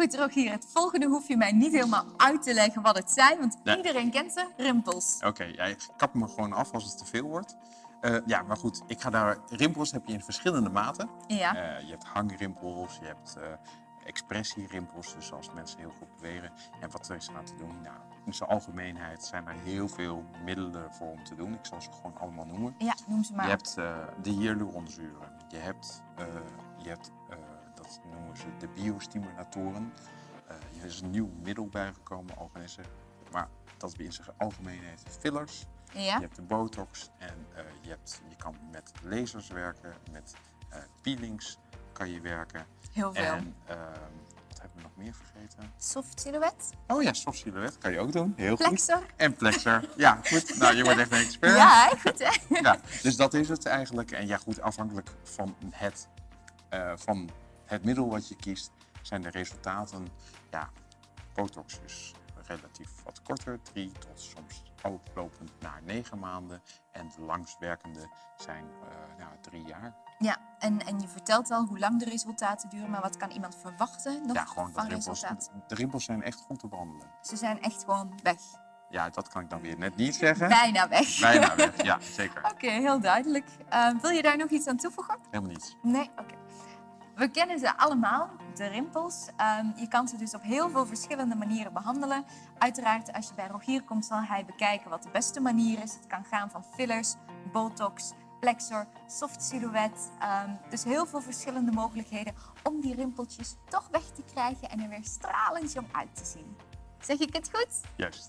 Goed, Rogier, het volgende hoef je mij niet helemaal uit te leggen wat het zijn, want Nee. iedereen kent ze, rimpels. Oké, jij kapt me gewoon af als het te veel wordt. Eh, ja, maar goed, ik ga daar... Rimpels heb je in verschillende maten. Ja, Eh, je hebt hangrimpels, je hebt eh, expressierimpels, dus als mensen heel goed bewegen. En wat er is aan te doen? Nou, in zijn algemeenheid zijn er heel veel middelen voor om te doen. Ik zal ze gewoon allemaal noemen. ja noem ze maar. Je hebt de hyaluronzuren. Je hebt, je hebt dat noemen ze de biostimulatoren. Eh er is een nieuw middel bijgekomen, organische. Maar dat is in zijn algemeenheid fillers. Ja, Je hebt de botox en eh, je, hebt, je kan met lasers werken, met eh, peelings kan je werken. heel veel. En ehm, wat hebben we nog meer vergeten? Soft silhouet, Oh ja, soft silhouet kan je ook doen. Heel goed. flexor. En plexer. Ja, goed. Nou, je wordt echt een expert. Ja, goed hè? Ja, dus dat is het eigenlijk. En ja, goed, afhankelijk van het, van het middel wat je kiest, zijn de resultaten. Ja, Botox is relatief wat korter, drie tot soms oplopend naar negen maanden. En de langstwerkende zijn eh, ja, drie jaar. Ja, en, en je vertelt al hoe lang de resultaten duren, maar wat kan iemand verwachten nog Ja, gewoon de van rimpels. resultaat? De rimpels zijn echt goed te behandelen. Ze zijn echt gewoon weg. Ja, dat kan ik dan weer net niet zeggen. Bijna weg. Bijna weg, ja, zeker. Oké, heel duidelijk. Eh, wil je daar nog iets aan toevoegen? Helemaal niets. Nee? Oké. We kennen ze allemaal, de rimpels. Ehm, je kan ze dus op heel veel verschillende manieren behandelen. Uiteraard, als je bij Rogier komt, zal hij bekijken wat de beste manier is. Het kan gaan van fillers, botox, plexor, soft silhouet. Ehm, dus heel veel verschillende mogelijkheden om die rimpeltjes toch weg te krijgen en er weer stralend om uit te zien. Zeg ik het goed? Juist.